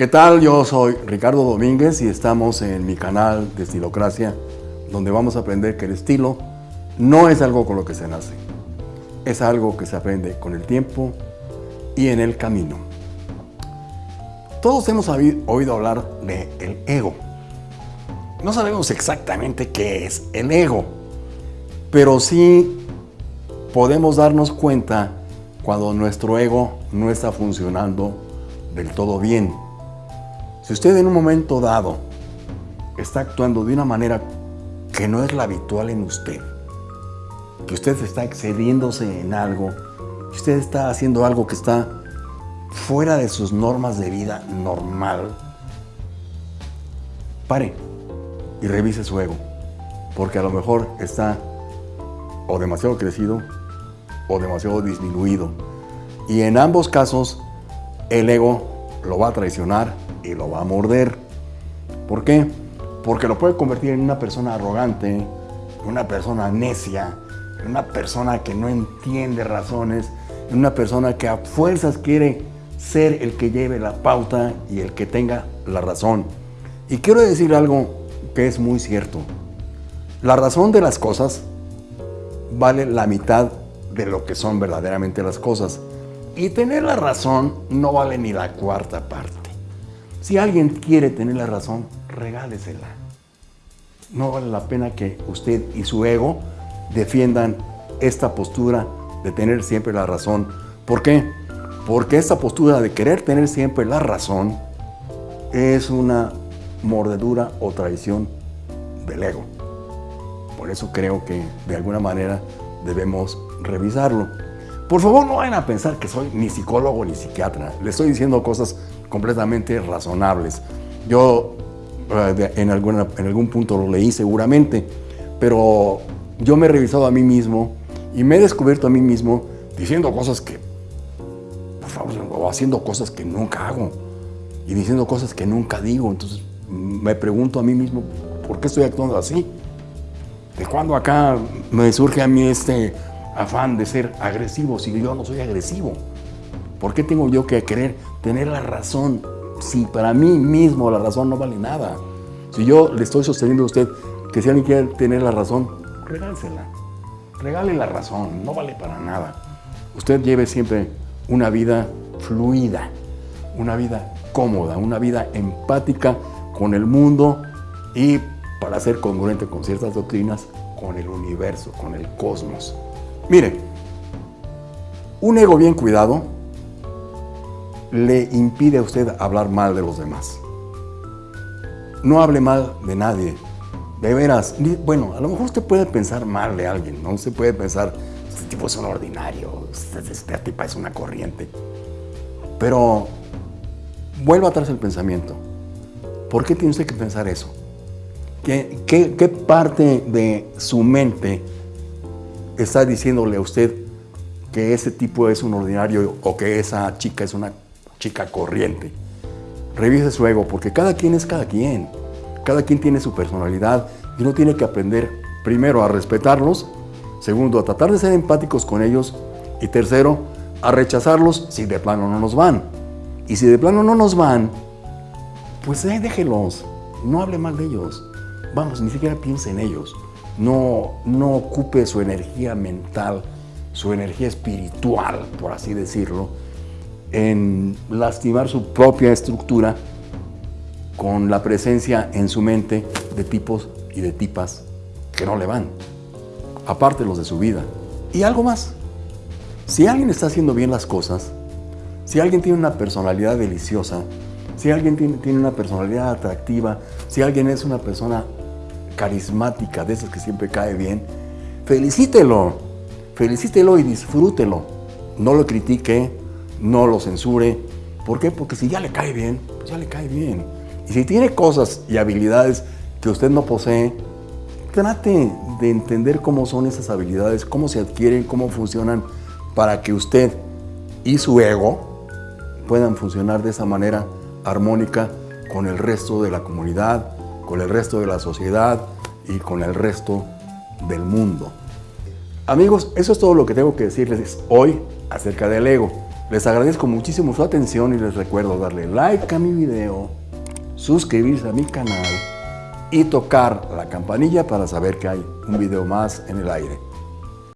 ¿Qué tal? Yo soy Ricardo Domínguez y estamos en mi canal de Estilocracia, donde vamos a aprender que el estilo no es algo con lo que se nace, es algo que se aprende con el tiempo y en el camino. Todos hemos oído hablar de el ego. No sabemos exactamente qué es el ego, pero sí podemos darnos cuenta cuando nuestro ego no está funcionando del todo bien. Si usted en un momento dado está actuando de una manera que no es la habitual en usted, que usted está excediéndose en algo, que usted está haciendo algo que está fuera de sus normas de vida normal, pare y revise su ego, porque a lo mejor está o demasiado crecido o demasiado disminuido. Y en ambos casos, el ego lo va a traicionar y lo va a morder. ¿Por qué? Porque lo puede convertir en una persona arrogante, una persona necia, una persona que no entiende razones, una persona que a fuerzas quiere ser el que lleve la pauta y el que tenga la razón. Y quiero decir algo que es muy cierto. La razón de las cosas vale la mitad de lo que son verdaderamente las cosas. Y tener la razón no vale ni la cuarta parte. Si alguien quiere tener la razón, regálesela. No vale la pena que usted y su ego defiendan esta postura de tener siempre la razón. ¿Por qué? Porque esta postura de querer tener siempre la razón es una mordedura o traición del ego. Por eso creo que de alguna manera debemos revisarlo. Por favor, no vayan a pensar que soy ni psicólogo ni psiquiatra. Le estoy diciendo cosas completamente razonables. Yo eh, en, alguna, en algún punto lo leí seguramente, pero yo me he revisado a mí mismo y me he descubierto a mí mismo diciendo cosas que, por favor, o haciendo cosas que nunca hago y diciendo cosas que nunca digo. Entonces me pregunto a mí mismo, ¿por qué estoy actuando así? ¿De cuándo acá me surge a mí este afán de ser agresivo si yo no soy agresivo? ¿Por qué tengo yo que querer tener la razón si para mí mismo la razón no vale nada? Si yo le estoy sosteniendo a usted que si alguien quiere tener la razón, regálsela. Regale la razón, no vale para nada. Usted lleve siempre una vida fluida, una vida cómoda, una vida empática con el mundo y para ser congruente con ciertas doctrinas, con el universo, con el cosmos. Mire, un ego bien cuidado le impide a usted hablar mal de los demás. No hable mal de nadie. De veras, bueno, a lo mejor usted puede pensar mal de alguien, ¿no? Usted puede pensar, este tipo es un ordinario, este, tipo es una corriente. Pero vuelva atrás el pensamiento. ¿Por qué tiene usted que pensar eso? ¿Qué, parte de su mente está diciéndole a usted que ese tipo es un ordinario o que esa chica es una chica corriente? Revise su ego, porque cada quien es cada quien. Cada quien tiene su personalidad y uno tiene que aprender, primero, a respetarlos, segundo, a tratar de ser empáticos con ellos y tercero, a rechazarlos si de plano no nos van. Y si de plano no nos van, pues eh, déjelos, no hable mal de ellos. Vamos, ni siquiera piense en ellos. No, no ocupe su energía mental, su energía espiritual, por así decirlo, en lastimar su propia estructura con la presencia en su mente de tipos y de tipas que no le van, aparte los de su vida. Y algo más, si alguien está haciendo bien las cosas, si alguien tiene una personalidad deliciosa, si alguien tiene, tiene una personalidad atractiva, si alguien es una persona carismática, de esas que siempre cae bien, felicítelo, felicítelo y disfrútelo. No lo critique, no lo censure. ¿Por qué? Porque si ya le cae bien, ya le cae bien. Y si tiene cosas y habilidades que usted no posee, trate de entender cómo son esas habilidades, cómo se adquieren, cómo funcionan, para que usted y su ego puedan funcionar de esa manera armónica con el resto de la comunidad, con el resto de la sociedad y con el resto del mundo. Amigos, eso es todo lo que tengo que decirles hoy acerca del ego. Les agradezco muchísimo su atención y les recuerdo darle like a mi video, suscribirse a mi canal y tocar la campanilla para saber que hay un video más en el aire.